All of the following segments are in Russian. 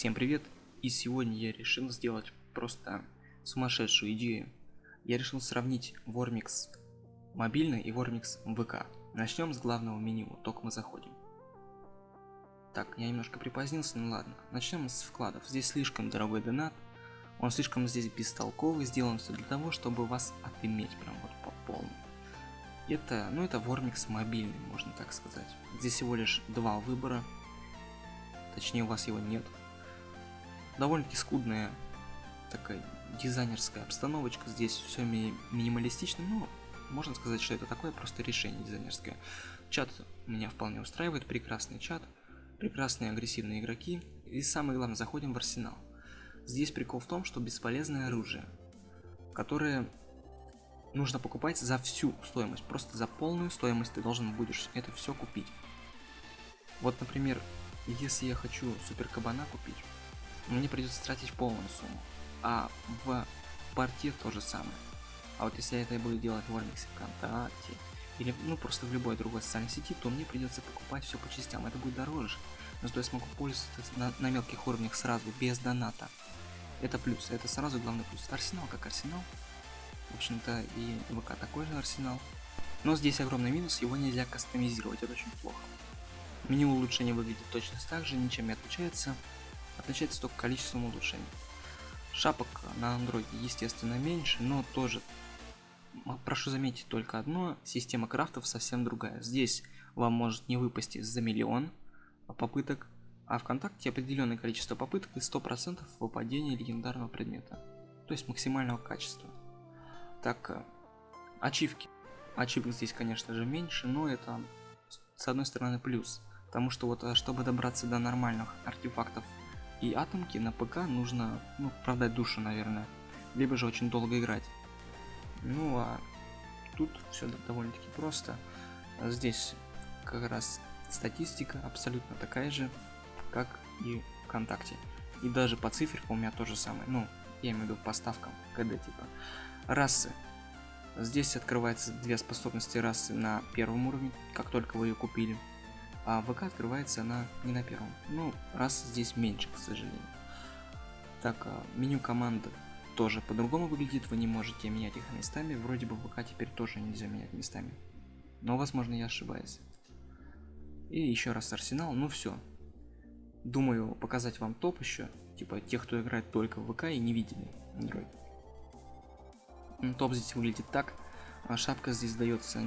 Всем привет! И сегодня я решил сделать просто сумасшедшую идею. Я решил сравнить Вормикс мобильный и Вормикс ВК. Начнем с главного меню, только мы заходим. Так, я немножко припозднился, ну ладно. Начнем с вкладов. Здесь слишком дорогой донат. Он слишком здесь бестолковый, сделан все для того, чтобы вас отыметь прям вот по полной. Это, ну это Вормикс мобильный, можно так сказать. Здесь всего лишь два выбора. Точнее, у вас его нет довольно-таки скудная такая дизайнерская обстановочка. Здесь все ми минималистично, но можно сказать, что это такое просто решение дизайнерское. Чат меня вполне устраивает, прекрасный чат, прекрасные агрессивные игроки. И самое главное, заходим в арсенал. Здесь прикол в том, что бесполезное оружие, которое нужно покупать за всю стоимость. Просто за полную стоимость ты должен будешь это все купить. Вот, например, если я хочу супер кабана купить, мне придется тратить полную сумму. А в порте то же самое. А вот если я это буду делать в Ормиксе ВКонтакте, или ну просто в любой другой социальной сети, то мне придется покупать все по частям. Это будет дороже. Но зато я смогу пользоваться на, на мелких уровнях сразу, без доната. Это плюс, это сразу главный плюс. Арсенал как арсенал. В общем-то и ВК такой же арсенал. Но здесь огромный минус, его нельзя кастомизировать, это очень плохо. Меню улучшения выглядит точно так же, ничем не отличается отличается только количеством улучшений. Шапок на андроиде естественно меньше, но тоже прошу заметить только одно, система крафтов совсем другая. Здесь вам может не выпасть за миллион попыток, а ВКонтакте определенное количество попыток и 100% выпадения легендарного предмета, то есть максимального качества. Так, э, ачивки. Ачивок здесь, конечно же, меньше, но это с одной стороны плюс, потому что вот э, чтобы добраться до нормальных артефактов и атомки на ПК нужно, ну, продать душу, наверное. Либо же очень долго играть. Ну, а тут все довольно-таки просто. Здесь как раз статистика абсолютно такая же, как и ВКонтакте. И даже по циферкам у меня то же самое. Ну, я имею в виду поставкам, когда типа расы. Здесь открывается две способности расы на первом уровне, как только вы ее купили а ВК открывается она не на первом. Ну, раз здесь меньше, к сожалению. Так, а, меню команды тоже по-другому выглядит, вы не можете менять их местами, вроде бы ВК теперь тоже нельзя менять местами. Но, возможно, я ошибаюсь. И еще раз Арсенал, ну все. Думаю, показать вам топ еще, типа тех, кто играет только в ВК и не видели Android. Топ здесь выглядит так. А шапка здесь дается,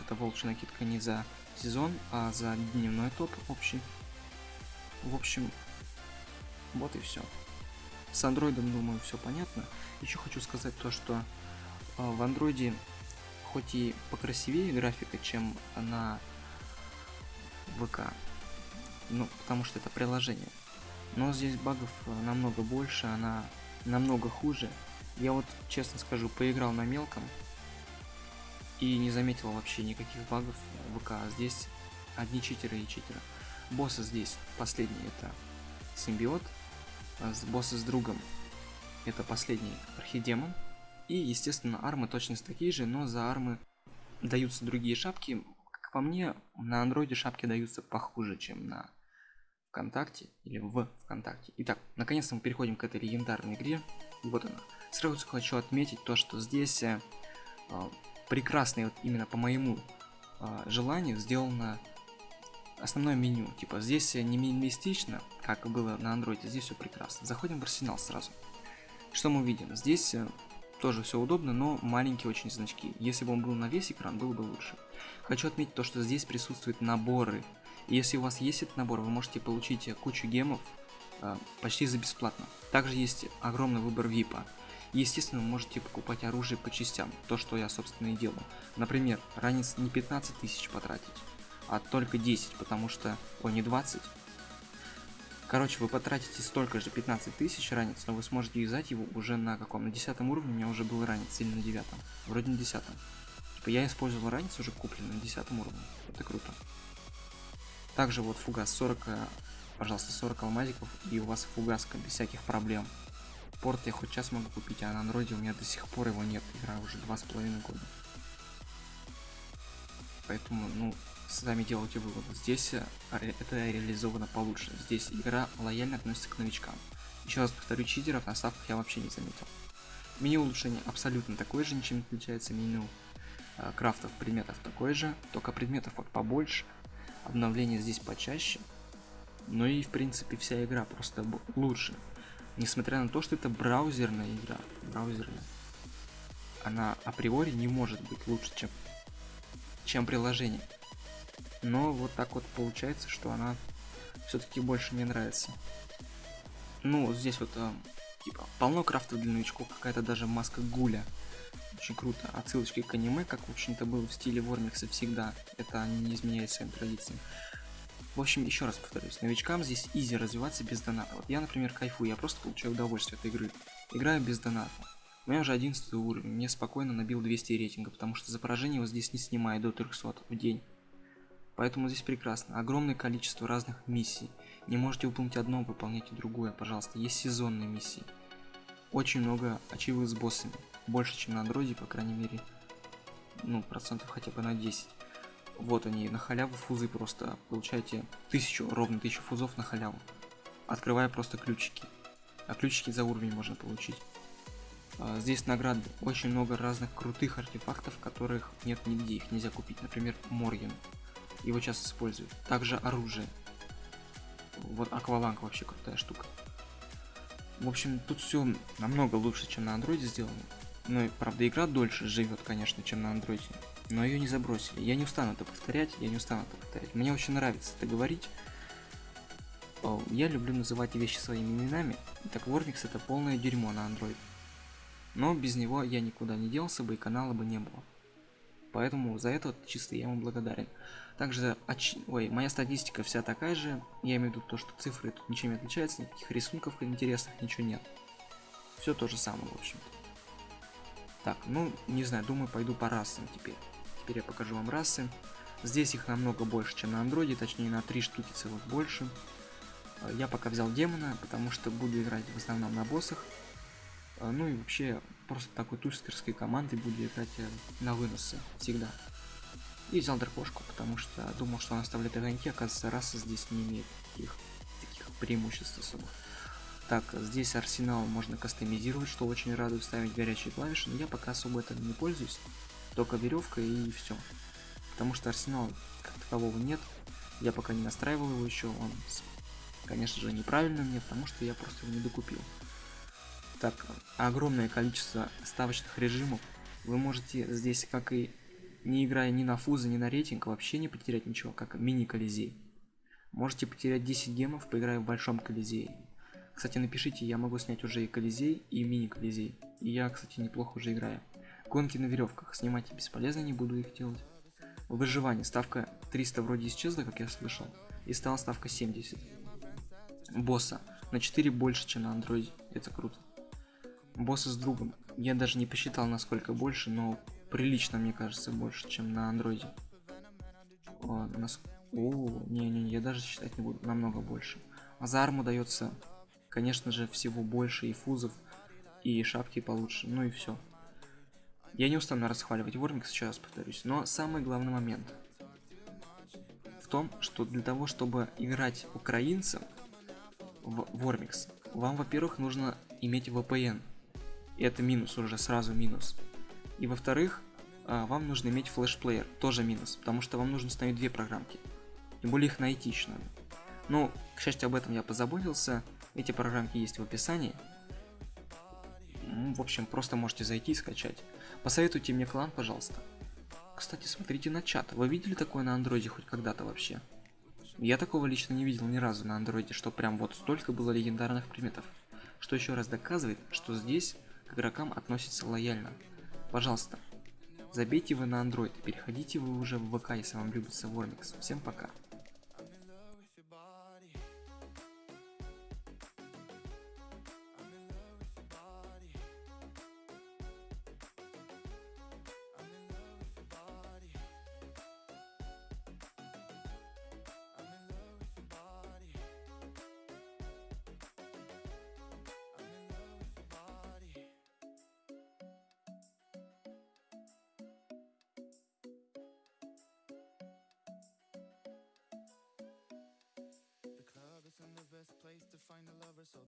эта волчья накидка не за сезон, а за дневной топ общий. В общем, вот и все. С андроидом, думаю, все понятно. Еще хочу сказать то, что э, в андроиде хоть и покрасивее графика, чем на ВК, ну, потому что это приложение, но здесь багов э, намного больше, она намного хуже. Я вот, честно скажу, поиграл на мелком, и не заметил вообще никаких багов ВК. Здесь одни читеры и читеры. Боссы здесь последний это симбиот, а боссы с другом это последний архидемон. И, естественно, армы точно такие же, но за армы даются другие шапки. Как по мне, на андроиде шапки даются похуже, чем на ВКонтакте или в ВКонтакте. Итак, наконец-то мы переходим к этой легендарной игре. Вот она. Сразу хочу отметить то, что здесь э, прекрасный, вот именно по моему э, желанию, сделано основное меню. Типа здесь не минималистично, как было на андроиде, здесь все прекрасно. Заходим в арсенал сразу. Что мы видим? Здесь э, тоже все удобно, но маленькие очень значки. Если бы он был на весь экран, было бы лучше. Хочу отметить то, что здесь присутствуют наборы. И если у вас есть этот набор, вы можете получить кучу гемов э, почти за бесплатно. Также есть огромный выбор випа. Естественно, вы можете покупать оружие по частям, то, что я, собственно, и делаю. Например, ранец не 15 тысяч потратить, а только 10, потому что... Ой, не 20. Короче, вы потратите столько же, 15 тысяч ранец, но вы сможете юзать его уже на каком? На 10 уровне у меня уже был ранец, или на 9. Вроде на 10. Типа я использовал ранец уже купленный на 10 уровне. Это круто. Также вот фугас 40, пожалуйста, 40 алмазиков, и у вас фугаска без всяких проблем. Порт я хоть сейчас могу купить, а на андроиде у меня до сих пор его нет. Игра уже два с половиной года. Поэтому, ну, сами делайте вывод. Здесь э, это реализовано получше. Здесь игра лояльно относится к новичкам. Еще раз повторю, читеров на ставках я вообще не заметил. Меню улучшения абсолютно такое же, ничем не отличается. Меню э, крафтов предметов такое же, только предметов вот побольше. Обновление здесь почаще. Ну и в принципе вся игра просто лучше. Несмотря на то, что это браузерная игра. Браузерная. Она априори не может быть лучше, чем, чем приложение. Но вот так вот получается, что она все-таки больше мне нравится. Ну, здесь вот э, типа полно крафтов для новичков, какая-то даже маска гуля. Очень круто. Отсылочки к аниме, как в общем-то было в стиле Вормикса всегда. Это не изменяет своим традициям. В общем, еще раз повторюсь, новичкам здесь изи развиваться без доната. Вот я, например, кайфую, я просто получаю удовольствие от игры. Играю без доната. У меня уже 11 уровень, мне спокойно набил 200 рейтинга, потому что за поражение его здесь не снимает до 300 в день. Поэтому здесь прекрасно. Огромное количество разных миссий. Не можете выполнить одно, выполняйте другое, пожалуйста. Есть сезонные миссии. Очень много ачивок с боссами. Больше, чем на андроиде, по крайней мере. Ну, процентов хотя бы на 10. Вот они, на халяву фузы просто. Получаете тысячу, ровно тысячу фузов на халяву. Открывая просто ключики. А ключики за уровень можно получить. А, здесь награды. Очень много разных крутых артефактов, которых нет нигде, их нельзя купить. Например, Морген. Его часто используют. Также оружие. Вот Акваланг вообще крутая штука. В общем, тут все намного лучше, чем на андроиде сделано. Ну правда, игра дольше живет, конечно, чем на андроиде но ее не забросили. Я не устану это повторять, я не устану это повторять. Мне очень нравится это говорить. Я люблю называть вещи своими именами. Так Warmix это полное дерьмо на Android. Но без него я никуда не делся бы и канала бы не было. Поэтому за это чисто я ему благодарен. Также, оч... ой, моя статистика вся такая же. Я имею в виду то, что цифры тут ничем не отличаются, никаких рисунков интересных, ничего нет. Все то же самое, в общем-то. Так, ну, не знаю, думаю, пойду по расам теперь. Теперь я покажу вам расы. Здесь их намного больше, чем на андроиде, точнее на 3 штуки целых больше. Э, я пока взял демона, потому что буду играть в основном на боссах. Э, ну и вообще, просто такой тустерской командой буду играть э, на выносы всегда. И взял дракошку, потому что думал, что он оставляет огоньки, оказывается, раса здесь не имеет таких, таких преимуществ особых. Так, здесь арсенал можно кастомизировать, что очень радует ставить горячие клавиши, но я пока особо этим не пользуюсь только веревка и все. Потому что арсенал как такового нет. Я пока не настраивал его еще. Он, конечно же, неправильно мне, потому что я просто его не докупил. Так, огромное количество ставочных режимов. Вы можете здесь, как и не играя ни на фузы, ни на рейтинг, вообще не потерять ничего, как мини-колизей. Можете потерять 10 гемов, поиграя в большом колизее. Кстати, напишите, я могу снять уже и колизей, и мини-колизей. И я, кстати, неплохо уже играю. Гонки на веревках. Снимать бесполезно, не буду их делать. Выживание. Ставка 300 вроде исчезла, как я слышал. И стала ставка 70. Босса. На 4 больше, чем на андроиде. Это круто. Босса с другом. Я даже не посчитал, насколько больше, но прилично, мне кажется, больше, чем на андроиде. О, нас... О, не-не-не, я даже считать не буду. Намного больше. А за арму дается, конечно же, всего больше и фузов, и шапки получше. Ну и все. Я не устану расхваливать Вормик сейчас, повторюсь, но самый главный момент в том, что для того, чтобы играть украинцам в Вормикс, вам, во-первых, нужно иметь VPN. И это минус уже, сразу минус. И во-вторых, а, вам нужно иметь флешплеер, тоже минус, потому что вам нужно установить две программки. Тем более их найти еще надо. Ну, к счастью, об этом я позаботился. Эти программки есть в описании. Ну, в общем, просто можете зайти и скачать. Посоветуйте мне клан, пожалуйста. Кстати, смотрите на чат. Вы видели такое на андроиде хоть когда-то вообще? Я такого лично не видел ни разу на андроиде, что прям вот столько было легендарных предметов. Что еще раз доказывает, что здесь к игрокам относятся лояльно. Пожалуйста, забейте вы на андроид переходите вы уже в ВК, если вам любится Вормикс. Всем пока. The best place to find a lover, so